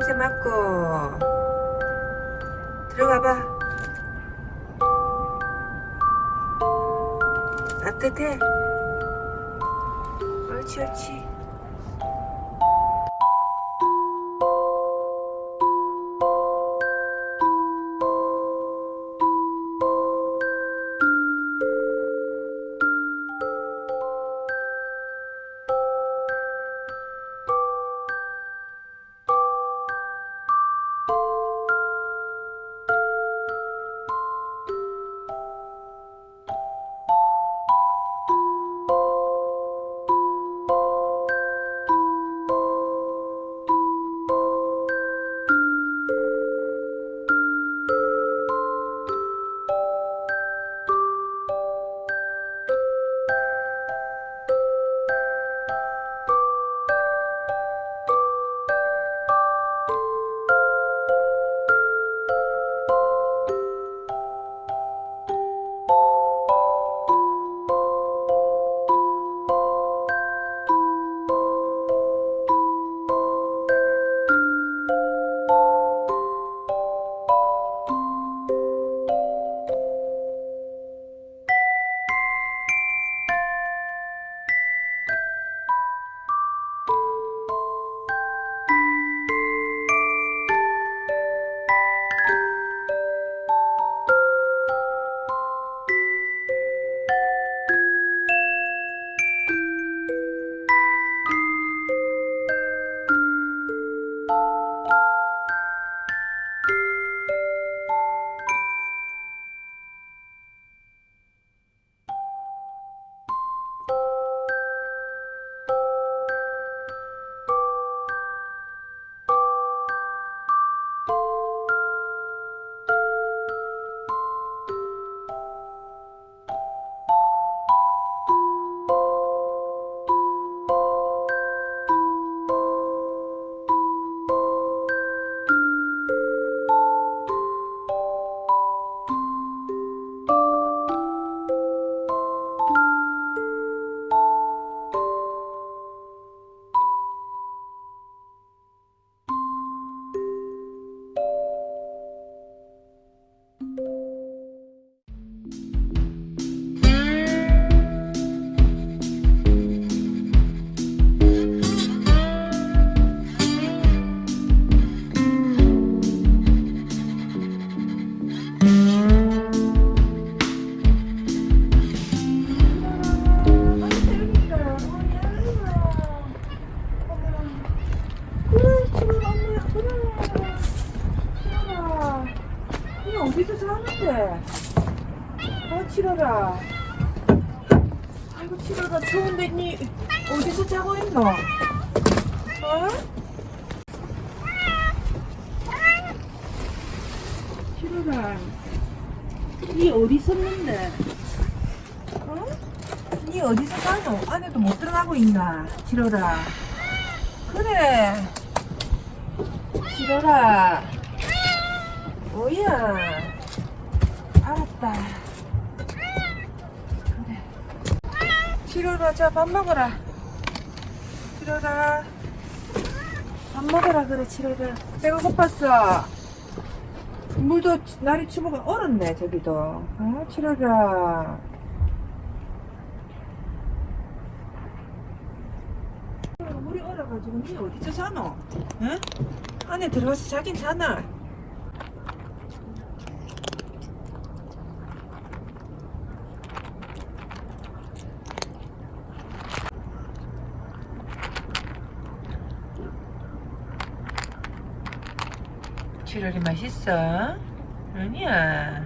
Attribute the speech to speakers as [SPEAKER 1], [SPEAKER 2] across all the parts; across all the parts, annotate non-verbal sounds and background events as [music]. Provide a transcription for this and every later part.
[SPEAKER 1] 냄새 맡고. 들어가봐. 따뜻해. 옳지 옳지 어디서 사는데? 아, 치러라. 아이고, 치러라. 추운데, 니 어디서 자고 있노? 어? 치러라. 니 어디 있었는데? 어? 니 어디서 사노? 안에도 못 들어가고 있나? 치러라. 그래. 치러라. 뭐야? 알았다. 그래. 치러라, 자, 밥 먹어라. 치러라. 밥 먹어라, 그래, 치러라. 배가 고팠어. 물도 날이 추워가 얼었네, 저기도. 어, 치러라. 물이 얼어가지고 니 어디서 사노? 응? 안에 들어가서 자긴 자나? 치러리 맛있어? 아니야.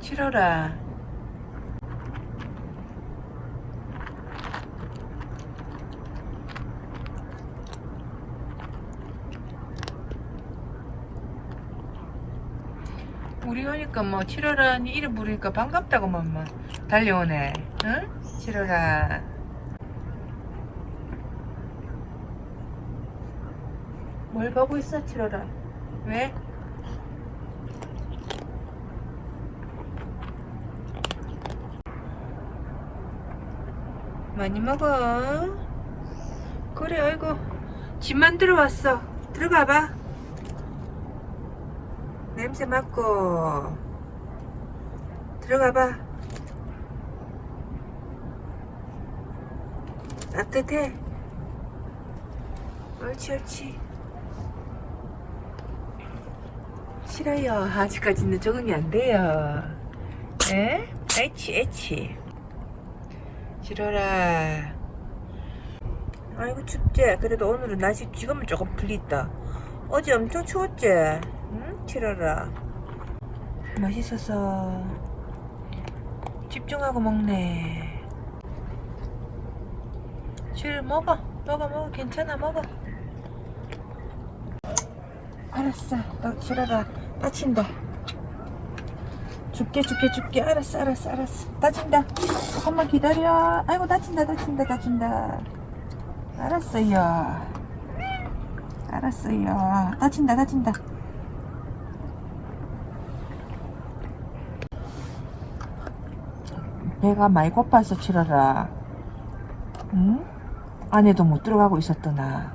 [SPEAKER 1] 치러라. 우리 오니까 뭐 치러라니 이름 부르니까 반갑다고만 뭐 달려오네. 응? 치러라. 뭘 보고 있어 치러라. 왜? 많이 먹어. 그래, 아이고. 집 만들어 왔어. 들어가 봐. 냄새 맡고. 들어가 봐. 따뜻해. 옳지, 옳지. 싫어요. 아직까지는 적응이 안 돼요. 에? 에치, 에치. 싫어라. 아이고, 춥지? 그래도 오늘은 날씨 지금은 조금 풀렸다. 어제 엄청 추웠지? 응? 싫어라. 맛있어서. 집중하고 먹네. 실 먹어. 먹어, 먹어. 괜찮아, 먹어. 알았어. 너 싫어라. 다친다. 줄게, 줄게, 줄게. 알았어, 알았어, 알았어. 다친다. 조금만 기다려. 아이고, 다친다, 다친다, 다친다. 알았어요. 알았어요. 다친다, 다친다. 배가 많이 고파서 치러라. 응? 안에도 못 들어가고 있었더나.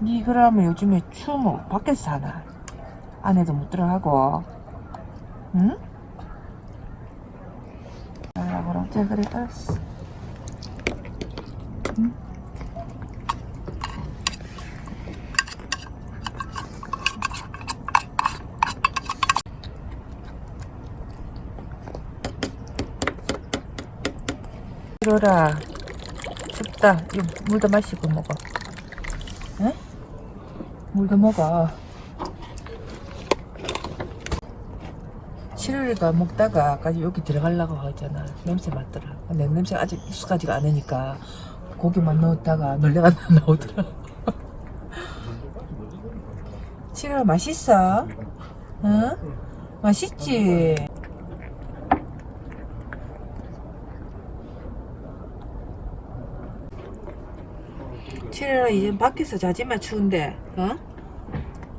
[SPEAKER 1] 니 그러면 요즘에 춤을 밖에서 사나? 안에도 못 들어가고. 응? 아, 그럼 자 그래 알았어. 응? 이러라. 춥다. 물도 마시고 먹어. 응? 물도 먹어. 7월이가 먹다가 아까 여기 들어가려고 하잖아. 냄새 맡더라. 근데 냄새가 아직 익숙하지가 않으니까 고기만 넣었다가 놀래가 [laughs] 나오더라. 7월 맛있어? 응? 맛있지? 칠월아 이제 밖에서 자지마 추운데 어?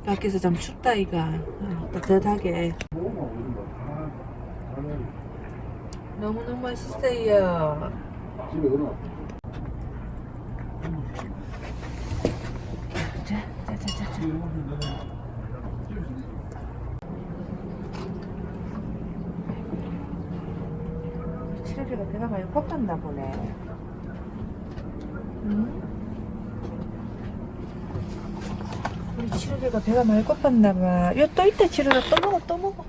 [SPEAKER 1] 밖에서 좀 춥다 이가 어, 따뜻하게 너무너무 맛있어요 자, 자, 자, 자, 자. 칠월이가 배가 많이 고팠나 보네 응? 우리 치료리가 배가 많이 고팠나봐. 야, 또 있다, 치료라. 또 먹어, 또 먹어.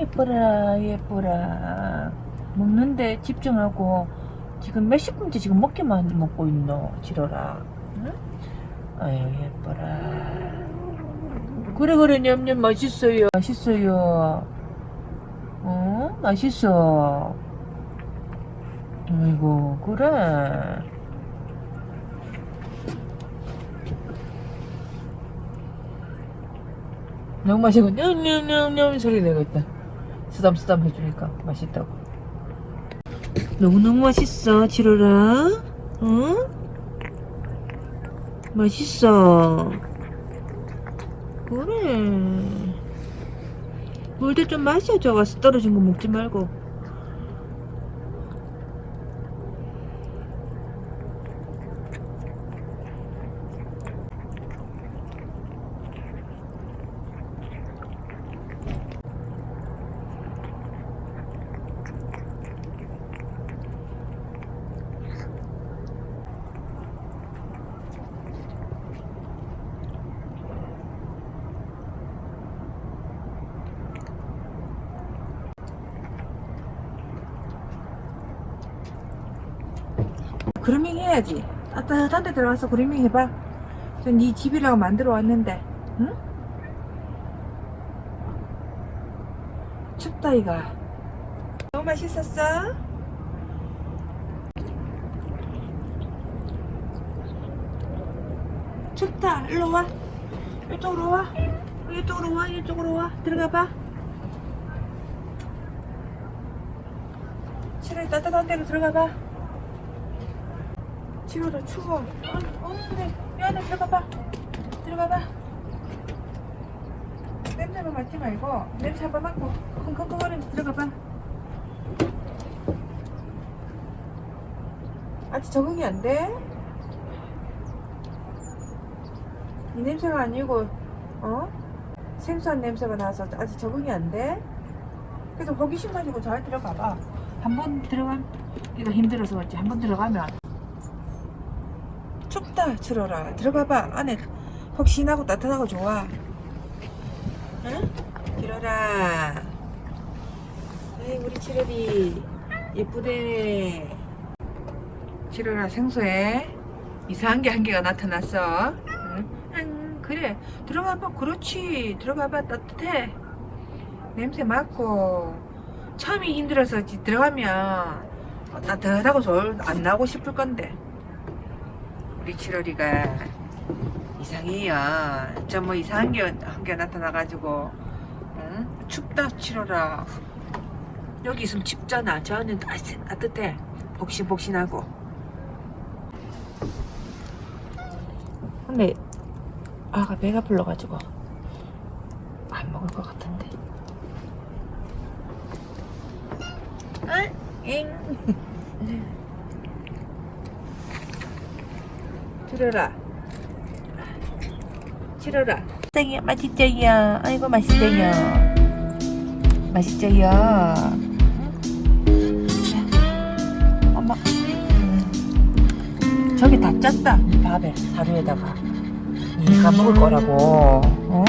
[SPEAKER 1] 예뻐라, 예뻐라. 먹는데 집중하고 지금 몇십 분째 지금 먹기만 먹고 있노, 지러라. 응? 아유, 예뻐라. 그래, 그래, 냠냠 맛있어요. 맛있어요. 어? 맛있어. 아이고, 그래. 너무 맛있고, 냠냠냠냠 소리 내고 있다. 쓰담쓰담 해주니까 맛있다고. 너무너무 맛있어, 지로라. 응? 맛있어. 그래. 물도 좀 마셔, 저거 떨어진 거 먹지 말고. 그루밍 해야지. 따뜻한 데 들어가서 그루밍 해봐. 전 네 집이라고 만들어 왔는데, 응? 춥다, 이가. 너무 맛있었어? 춥다. 일로 와. 이쪽으로 와. 이쪽으로 와. 이쪽으로 와. 들어가 봐. 치료 따뜻한 데로 들어가 봐. 치료도 추워. 그래. 미안해. 들어가 봐. 들어가 봐. 냄새만 맡지 말고 냄새 한번 맡고 킁킁거리면서 들어가 봐. 아직 적응이 안 돼? 이 냄새가 아니고 어? 생수한 냄새가 나서 아직 적응이 안 돼? 그래서 호기심 가지고 잘 들어가 봐. 한 번 들어가면 이거 힘들어서 그렇지 한 번 들어가면 춥다 치러라. 들어가 봐 안에. 혹시나고 따뜻하고 좋아? 응? 치러라. 에이 우리 치러리 예쁘대. 치러라 생소해. 이상한 게 한 개가 나타났어. 응? 응, 그래. 들어가 봐. 그렇지. 들어가 봐. 따뜻해. 냄새 맡고. 처음이 힘들어서 지- 들어가면 따뜻하고 좋을 안 나오고 싶을 건데 칠월이가 이상해요 좀 뭐 이상한 게한개 나타나가지고 응? 춥다 칠월아 여기 있으면 춥잖아 저 안은 따뜻- 따뜻해 복신복신하고 근데 아가 배가 불러가지고 안 먹을 것 같은데 응? 응. 들어라. 치러라. 맛있어요. 맛있어요. 아이고 맛있어요. 맛있어요. 엄마. 음. 저기 다 짰다. 밥에 사료에다가. 얘가 먹을 거라고. 어?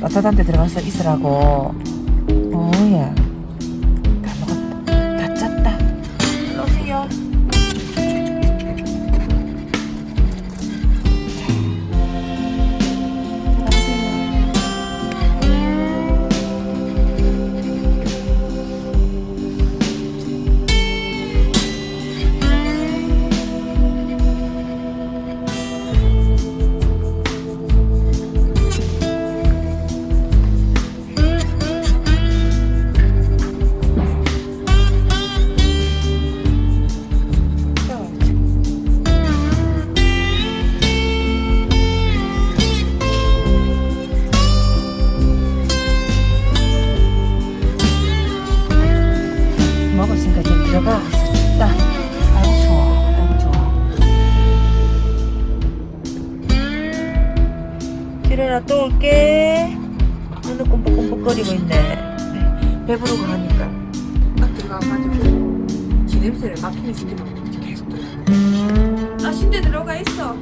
[SPEAKER 1] 따뜻한 데 들어가서 있으라고. 오야. 지레나 또 올게. 눈을 꼼뻑꼼뻑거리고 있네. 배부르고 하니까. 딱 들어가가지고 지 냄새를 맡기는 시키면 계속 들어. 아, 신대 들어가 있어.